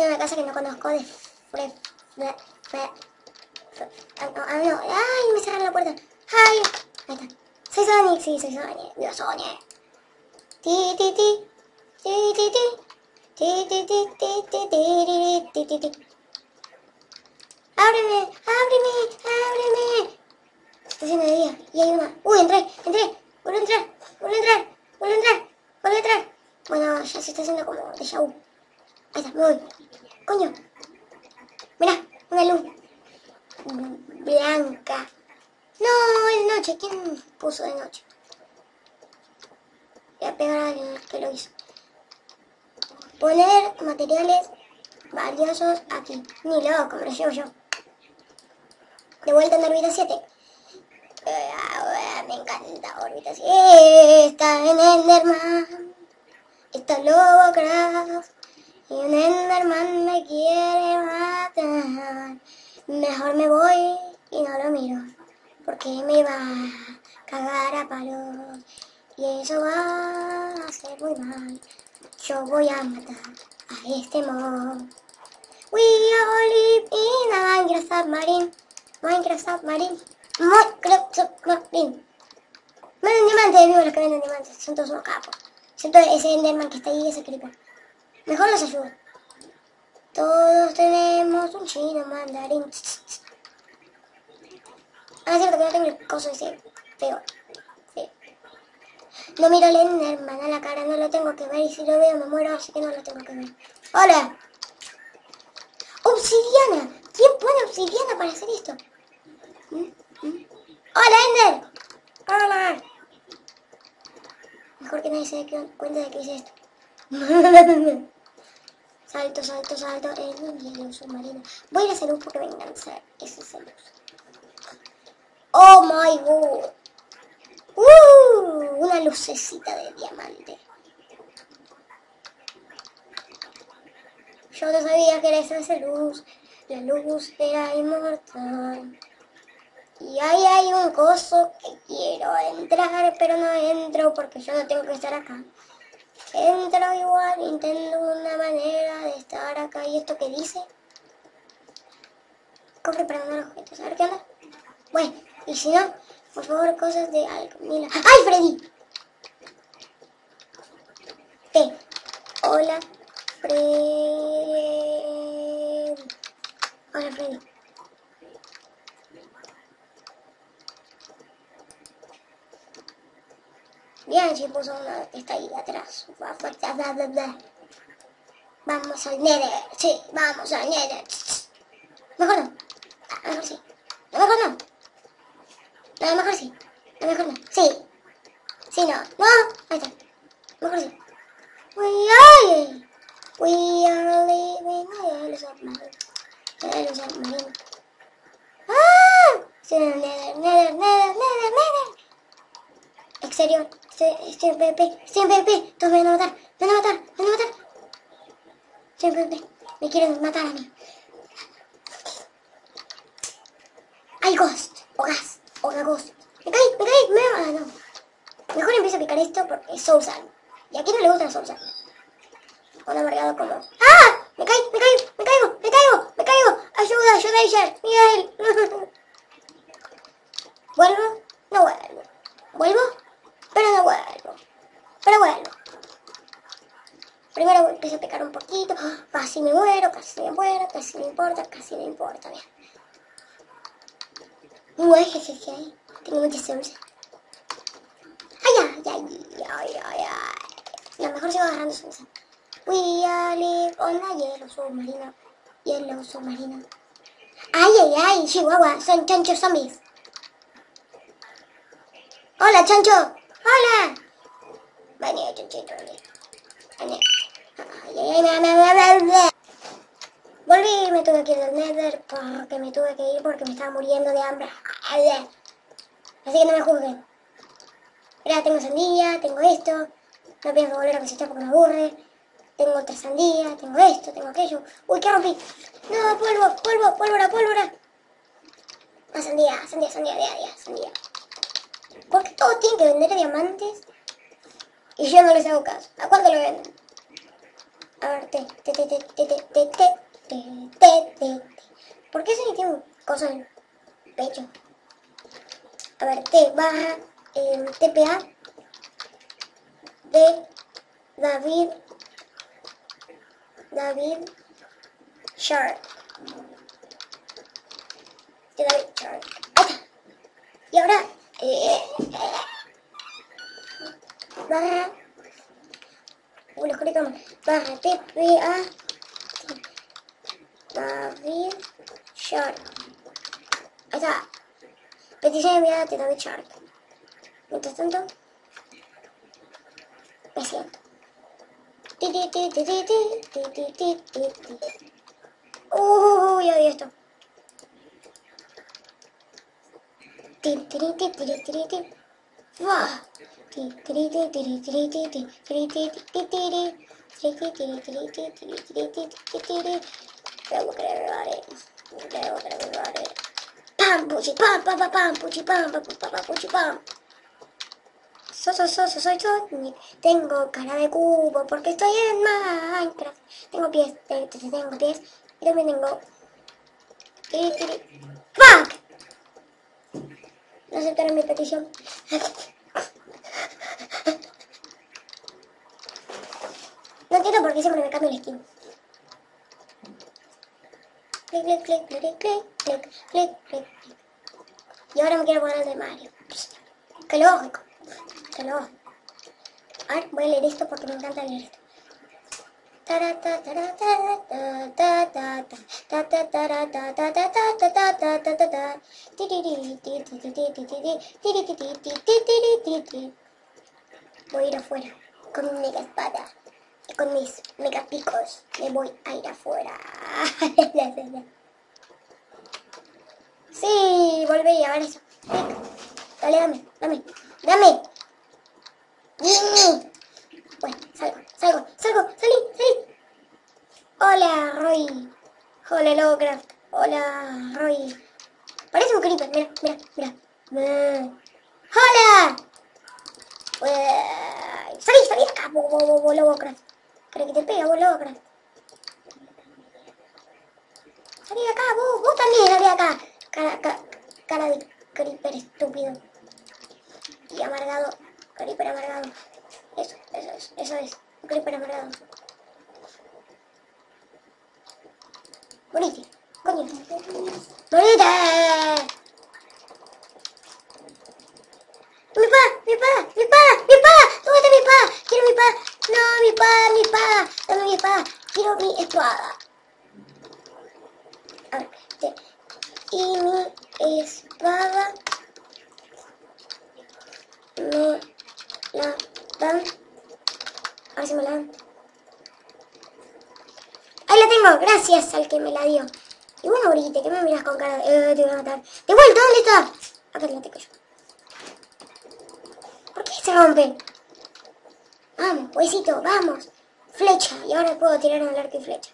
en una casa que no conozco de fre, fre, fre, ah, no, ah. Ay, me cerraron la puerta. Ay, ahí está. Soy Sonic, sí, soy Sonic. Dios, Sonic. Ti, ti, ti. Ti, ti, ti. Ti, ti, ti, ti, ti, ti, ti, ti, ti. ¡Ábreme! ¡Ábreme! ¡Ábreme! Está haciendo de día. Y hay una. ¡Uy, entré! ¡Entré! ¡Vuelvo a entrar! ¡Vuelvo a entrar! ¡Vuelvo a entrar! ¡Vuelvo a entrar! Bueno, ya se está haciendo como de vu. Está, me voy. ¡Coño! Mirá, una luz blanca. No, es noche. ¿Quién puso de noche? Voy a pegar al que lo hizo. Poner materiales valiosos aquí. Ni loco, me lo llevo yo. De vuelta en órbita 7. Eh, me encanta órbita 7. Está en Enderman. Está Lovecraft. Y un Enderman me quiere matar. Mejor me voy y no lo miro. Porque me va a cagar a palos. Y eso va a ser muy mal. Yo voy a matar a este mob. We all live in a Minecraft submarine. Minecraft submarine. Minecraft submarine. Venden diamantes, vivo los que venden diamantes. Son todos unos capos. Siento ese Enderman que está ahí, ese creeper. Mejor los ayudo. Todos tenemos un chino mandarín. Ah, es cierto que no tengo el coso ese feo. Feo. No miro al Enderman a la cara, no lo tengo que ver. Y si lo veo me muero, así que no lo tengo que ver. ¡Hola! ¡Obsidiana! ¿Quién pone obsidiana para hacer esto? ¿Mm? ¿Mm? ¡Hola, Ender! ¡Hola! Mejor que nadie se dé cuenta de que hice esto. salto, salto, salto un hielo submarino. Voy a ir a luz porque me encanta ese luz. ¡Oh, my God! ¡Uh! Una lucecita de diamante. Yo no sabía que era esa luz. La luz era inmortal. Y ahí hay un coso que quiero entrar, pero no entro porque yo no tengo que estar acá. Entro igual, intento una manera de estar acá. ¿Y esto qué dice? Cofre para mandar objetos. A ver qué onda. Bueno, y si no, por favor, cosas de algo. ¡Ay, Freddy! Hola, Freddy. Hola, Freddy. Bien, si puso una que está ahí atrás. Vamos al Nether. Sí, vamos al Nether. Mejor no. A lo mejor sí. A mejor no. A lo mejor sí. A lo mejor no. Sí. Sí, no. No. Ahí está. Mejor sí. We are, we are living in a submarine. En el submarino. ¡Ah! Sí, Nether, Nether, Nether, Nether. Exterior. Estoy, PvP. Estoy en PvP. Todos me van a matar. Me van a matar. Me van a matar. En PvP. Me quieren matar a mí. Hay ghost. O gas. O la ghost. Me caí, me caí. Me... Ah, no. Mejor empiezo a picar esto porque es Soulsal. Y a quién no le gusta el Soulsal. Un amargado como... ¡Ah! Me caí, me caí, me caigo, me caigo, me caigo. Ayuda, ayuda. Miguel. ¿Vuelvo? No vuelvo. ¿Vuelvo? Pero no vuelvo. Pero vuelvo. Primero empiezo a picar un poquito. Casi me muero, casi me muero, casi me importa, casi me importa. Bien. Uy, jejeje, ahí. Tengo mucha suerte. Ay, ay, ay, ay, ay, ay. Lo mejor sigo agarrando suerte. We are live on a hielo submarino. Hielo submarino. Ay, ay, ay, Chihuahua, son chanchos zombies. Hola, chancho. Hola. Vení, chanchito, vení. Vení. Ay, ay, ay, me, me, Volví y me tuve que ir del Nether porque me tuve que ir porque me estaba muriendo de hambre. Así que no me juzguen. Mira, tengo sandía, tengo esto. No pienso volver a cosechar porque me aburre. Tengo otra sandía, tengo esto, tengo aquello. ¡Uy, qué rompí! ¡No, polvo, polvo, pólvora, pólvora! Más sandía, sandía, sandía, sandía, sandía. Porque todos tienen que vender diamantes y yo no les hago caso. ¿A cuánto lo venden? A ver, te, te, te, te, te, te, te. ¿Por qué se un coso en el pecho? A ver, T barra eh, TPA de David David Sharp. De David está. Y ahora eh, barra conectamos. Barra TPA David Shark. Ahí está. Petición enviada de David Shark. Mientras tanto, me siento. Uh, ya vi esto. Robocre, robare. Robocre, robare. Pam, puchi, pam, pam, pam, pam, puchi, pam, pam, pam, puchi, pam. So, so, so, so, soy Sonic. Tengo cara de cubo porque estoy en Minecraft. Tengo pies, tengo, pies. Y también tengo... ¡Fuck! No aceptaron mi petición. No entiendo por qué siempre me cambio el skin. Clic, clic, clic, clic, clic, clic, clic. Y ahora me quiero poner el de Mario. Qué lógico. Qué lógico. A voy a leer esto porque me encanta leer esto. Voy a ir afuera con mi espada con mis mega picos. Me voy a ir afuera. Sí, volví a ver eso. Dale, dame, dame, dame. Bueno, salgo, salgo, salgo, salí, salí. Hola, Roy. Hola, Lovecraft. Hola, Roy. Parece un creeper, mira, mira, mira. ¡Hola! Salí, salí acá, Lovecraft. ¿Crees que te pega, vos, Lovecraft? Salí de acá, vos, vos también salí acá. Cara, ca- cara de creeper estúpido. Y amargado. Creeper amargado. Eso, eso es, eso es. Un creeper amargado. Morite, coño. Morite. Mi pa, mi pa, mi pa, mi pa. ¿Dónde está mi pa? Quiero mi pa. No, mi pa, mi pa. Dame mi pa. Quiero mi espada. Este. Y mi espada me la dan. A ver si me la dan. Ahí la tengo, gracias al que me la dio. Y bueno, Brigitte, que me miras con cara de... Eh, te voy a matar. ¡De vuelta! ¿Dónde está? Acá la tengo yo. ¿Por qué se rompe? Vamos, huesito, vamos. Flecha. Y ahora puedo tirar el arco y flecha.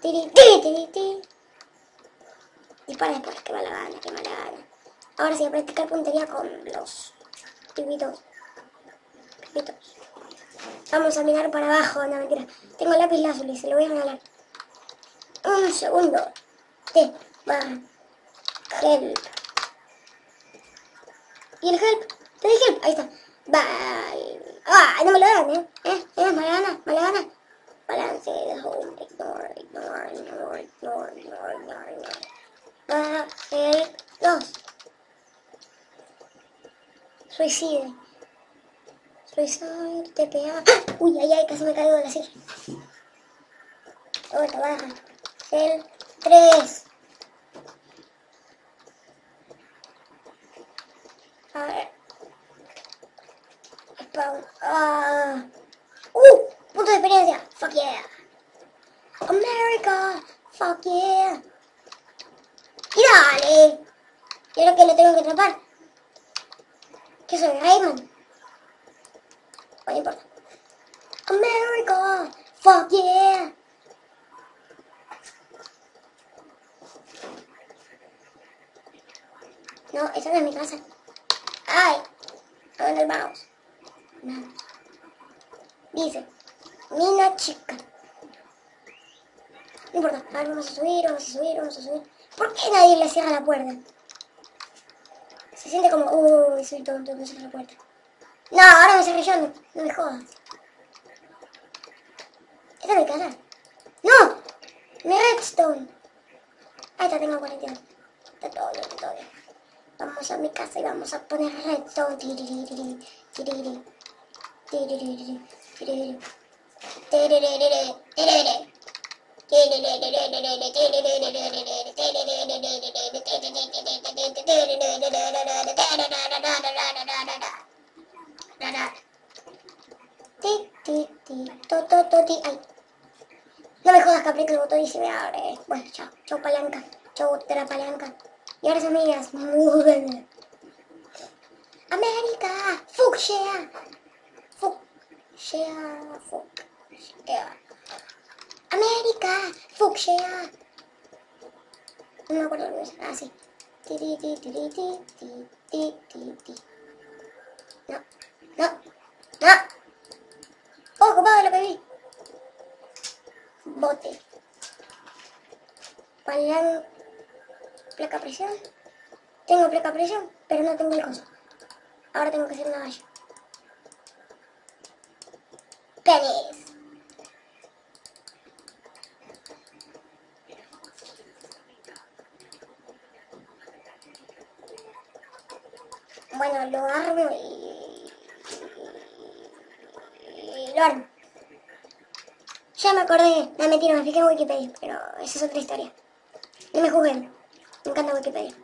Tiri, tiri, tiri, tiri. Dispara después, que mala gana, que mala gana. Ahora sí, a practicar puntería con los pibitos. Pibitos. Vamos a mirar para abajo, no mentira. Tengo lápiz lazuli, se lo voy a regalar. Un segundo. T, barra, help. ¿Y el help? ¿Te di help? Ahí está. Vale. Ah, no me lo dan. ¿Eh? ¿Mala gana? ¿Mala gana? Balance de home. Ignore, ignore, ignore, ignore, ignore, ignore, ignore. Barra, help, dos. Suicide. Suicide, TPA. ¡Ah! Uy, ay, ay, casi me caigo de la silla. Otra baja. El 3. A ver. Spawn. Ah. Uh, punto de experiencia. Fuck yeah. America. Fuck yeah. Y dale. Y ahora que lo tengo que atrapar. ¿Qué soy? Rayman. No importa. America. Fuck yeah. No, esa no es mi casa. ¡Ay! ¿A dónde vamos? Dice, Mina chica. No importa. A vamos a subir, vamos a subir, vamos a subir. ¿Por qué nadie le cierra la puerta? Se siente como, uy, soy tonto, cierra la puerta. No, ahora me cerré yo, no, no me jodas. Esta es mi casa. ¡No! Mi redstone. Ahí está, tengo 42. Está todo bien, está todo bien. Vamos a mi casa y vamos a poner redstone. No me jodas que apriete el botón y se me abre. Bueno, chao, chao palanca, chao otra palanca. Y ahora amigas, muy América, fucsia, fucsia, fucsia. ¡América! ¡Fucsia! No me acuerdo lo que Ah, sí. No, no, no. ¡Oh, compadre, lo que vi! Bote. Palerán. Placa presión. Tengo placa presión, pero no tengo el coso. Ahora tengo que hacer una valla. Bueno, lo armo y... y lo armo. Ya me acordé, la mentira, me fijé en Wikipedia, pero esa es otra historia. No me juzguen, me encanta Wikipedia.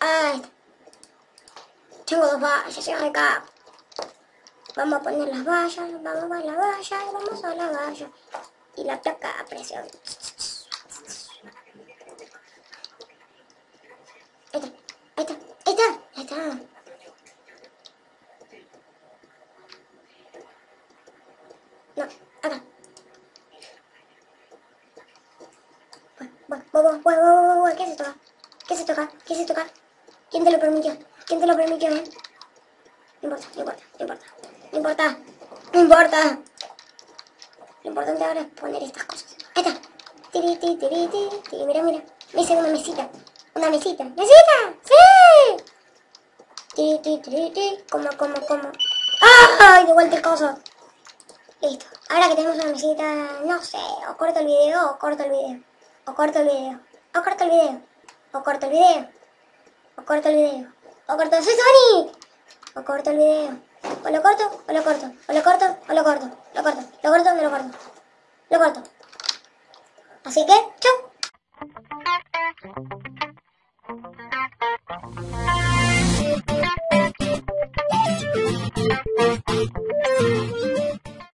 Ay, tengo dos vallas acá. Vamos a poner las vallas, vamos a la valla, vamos a la valla. Y la placa a presión. ¿Qué se toca? ¿Qué se toca? ¿Qué se toca? ¿Quién te lo permitió? ¿Quién te lo permitió, eh? No importa, no importa, no importa. No importa, no importa. Lo importante ahora es poner estas cosas. Ahí está. Tiri, tiri, tiri, tiri. Mira, mira. Me hice una mesita. Una mesita. ¡Mesita! ¡Sí! Tiri, tiri, tiri, tiri. Como, como, como. ¡Ay! De vuelta el coso. Listo. Ahora que tenemos una mesita, no sé, o corto el video o corto el video. O corto el video. O corto el video. O corto el video. O corto el video. O corto... ¡Soy Sony! O corto el video. O lo corto, o lo corto. O lo corto, o lo corto. Lo corto, lo corto, no lo corto. Lo corto. Así que, chau. フフフフ。